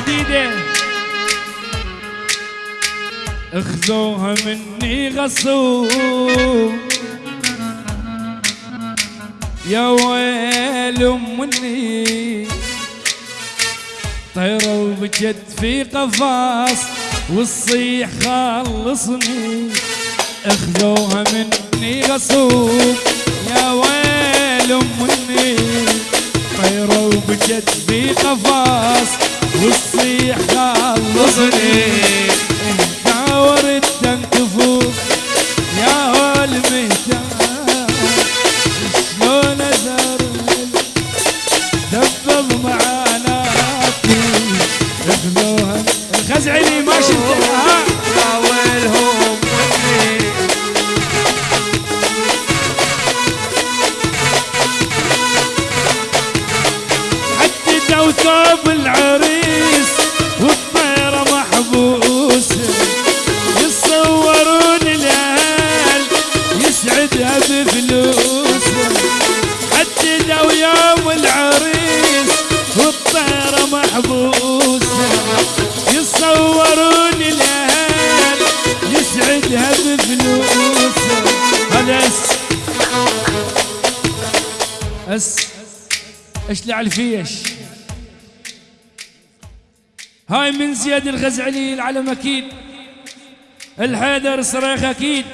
حديده اخذوها مني غصوب يا ويل مني طيرة وبجد في قفاص والصيح خلصني. اخذوها مني غصوب يا ويل مني طيرة وبجد في قفاص والصيح خلصني داور التنكفوف اشلع الفيش هاي من زياد الغزعلي العلم أكيد. الحيدر صريخ أكيد.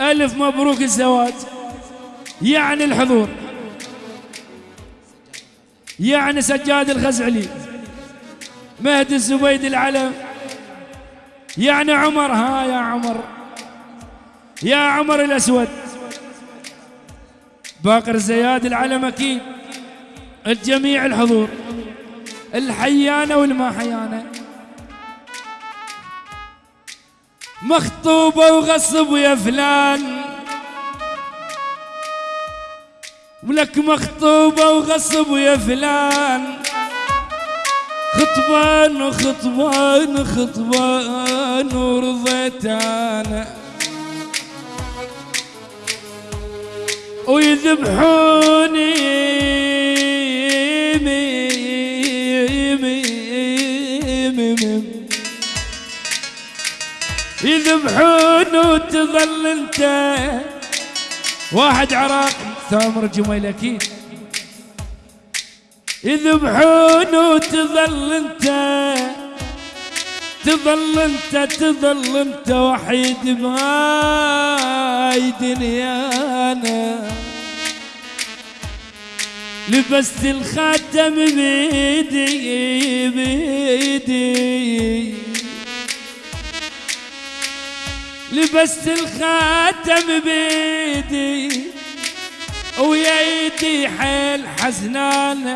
ألف مبروك الزواج. يعني الحضور. يعني سجاد الغزعلي. مهدي الزبيد العلم. يعني عمر ها يا عمر. يا عمر الأسود. باقر زياد العلم أكيد. الجميع الحضور. الحيانة والما حيانة. مخطوبه وغصب يا فلان. ولك مخطوبه وغصب يا فلان. خطبان وخطبان خطبان ورضيت أنا ويذبحوني يذبحون وتظل انت واحد عراق ثامر جميل أكيد يذبحون وتظل انت تظل انت تظل انت وحيد بهاي دنيانا. لبست الخاتم بيدي بيدي. لبست الخاتم بيدي ويا حيل حزنانة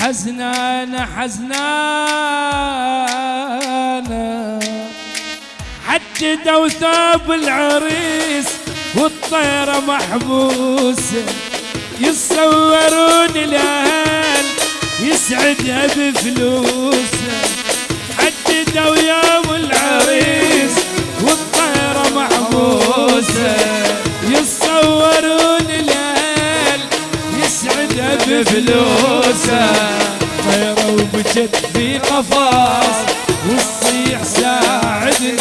حزنانة حزنانة. حددوا ثوب العريس والطيرة محبوسة يتصورون الأهل يسعدها بفلوسه حددوا يوم العريس محبوسة يتصورون الاهل يسعدها بفلوسه طيرة وبجد في قفاص والصيح ساعدني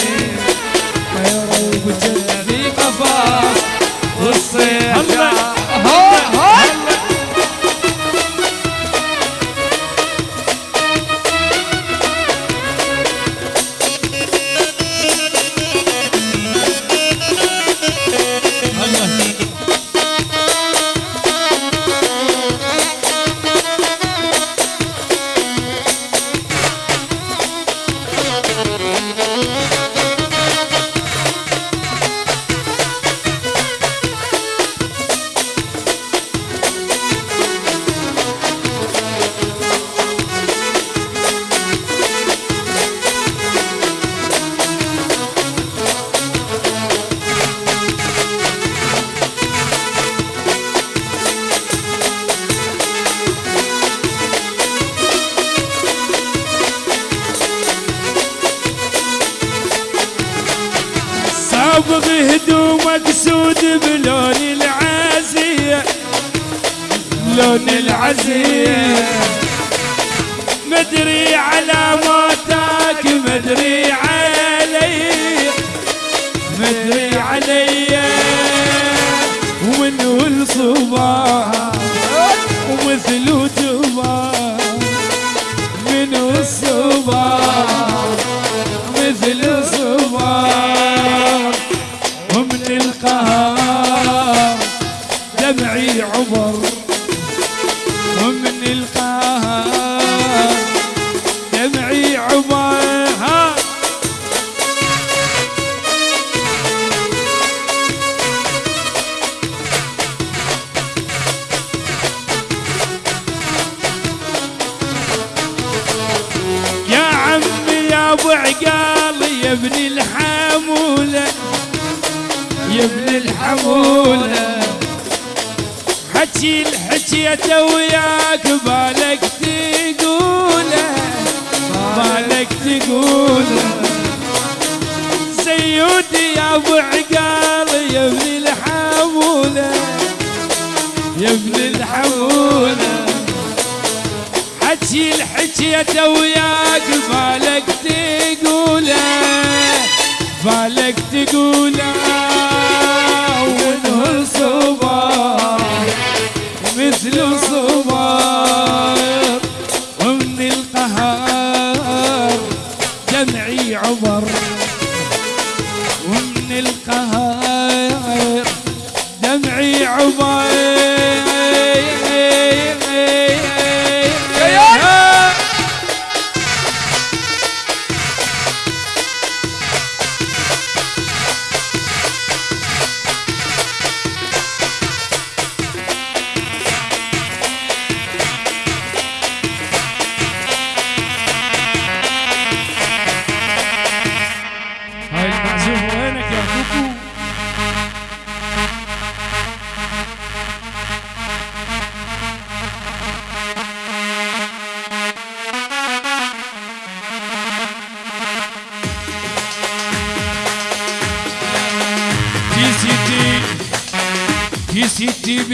طيرة وبجد في قفاص الله. صابغ هدومك سود بلون العزية لون العزية. مدري علاماتك مدري علي مدري علي. ومنه الصباح حكي الحكية وياك بالك تقوله بالك تقوله. سيودي يا أبو عقال يا ابن الحمولة يا ابن الحمولة. حكي الحكية وياك بالك تقوله بالك تقوله. وانه الصباح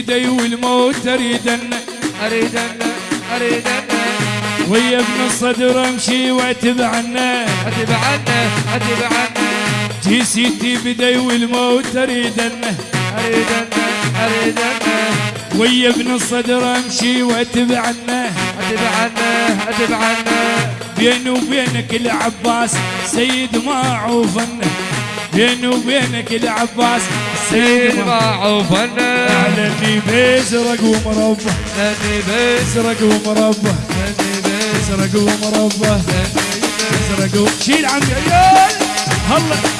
بدي والموت اريد ان اريد ان ويا ابن الصدر امشي واتبعنا اتبعنا اتبعنا في سيتي بدي والموت اريد ان اريد ان ويا ابن الصدر امشي واتبعنا اتبعنا اتبعنا بيني وبينك العباس سيد ما عوفنا بيني وبينك العباس سيد سيد ما معوفنا اعلني بيزرق ومربى لاني بس ازرق ومربى لاني بس ازرق ومربى لاني و- شيل عمي عيال هلا.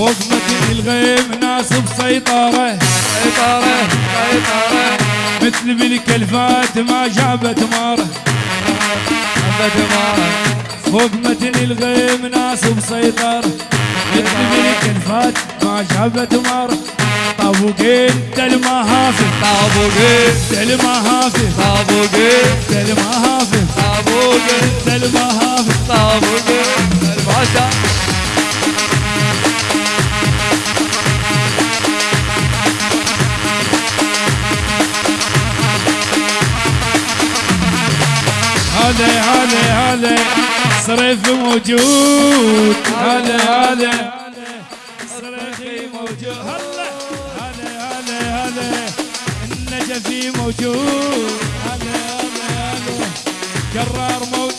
فوق متن الغيم ناصب سيطرة سيطرة سيطرة. مثل بالكلفات ما جابت مارة أبد ما فوق متن الغيم ناصب سيطرة مثل بالكلفات ما جابت مارة طابوقين دل مهافل طابوقي دل مهافل طابوقي دل مهافل طابوقي دل مهافل طابوقي الباشا. هذا هذا هذا صريف موجود. هذا هذا صريفي موجود. هذا هذا هذا النجفي موجود. هذا هذا هذا قرار موت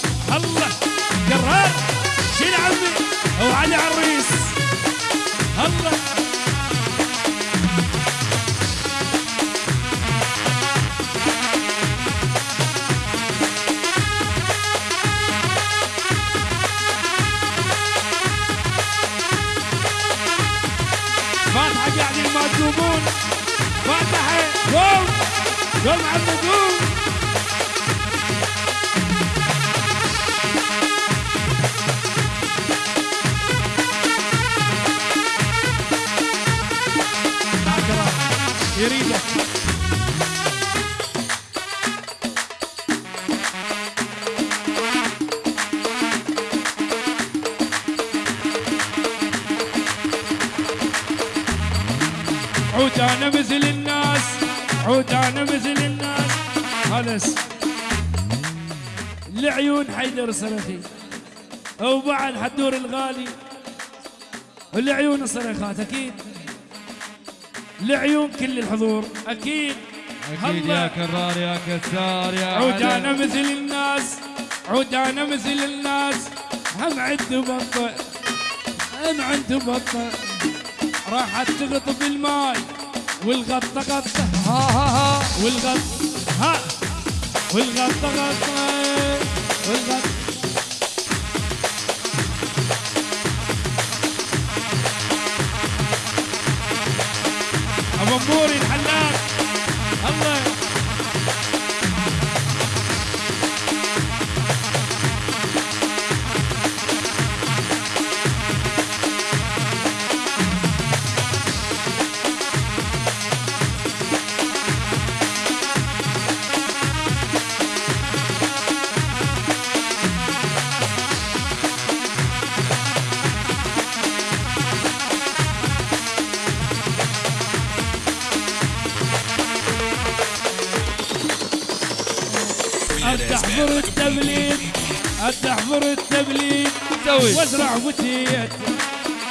جريده عود أنا مثل الناس عود أنا مثل الناس. خلص لعيون حيدر صرخي. وبعد حدور الغالي. لعيون صرخات أكيد. لعيون كل الحضور. أكيد. أكيد. يا كرار يا كسار يا عود. أنا مثل الناس. عود أنا مثل الناس. هم عنده بطة. هم عنده بطة. راحت تغط بالماي. والغطة غطة. ها ها ها. والغط ها. والغطة غطة. والغط ابو موري تحفر التبليد تحفر التبليد. وازرع بوتيت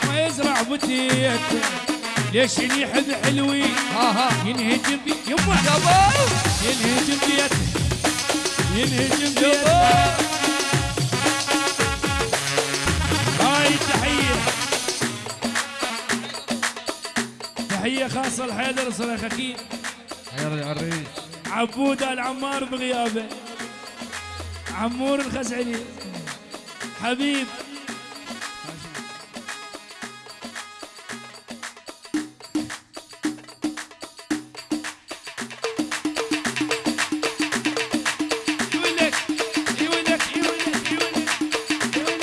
ما يزرع بوتيت ليش يحب حلوي؟ ها ها. ينهجم يما ينهجم بيت ينهجم بيت يابا هاي التحية تحية خاصة لحيدر صريخ أكيد. حير العريس. عبود العمار بغيابه. عمور الخزعلي. حبيب.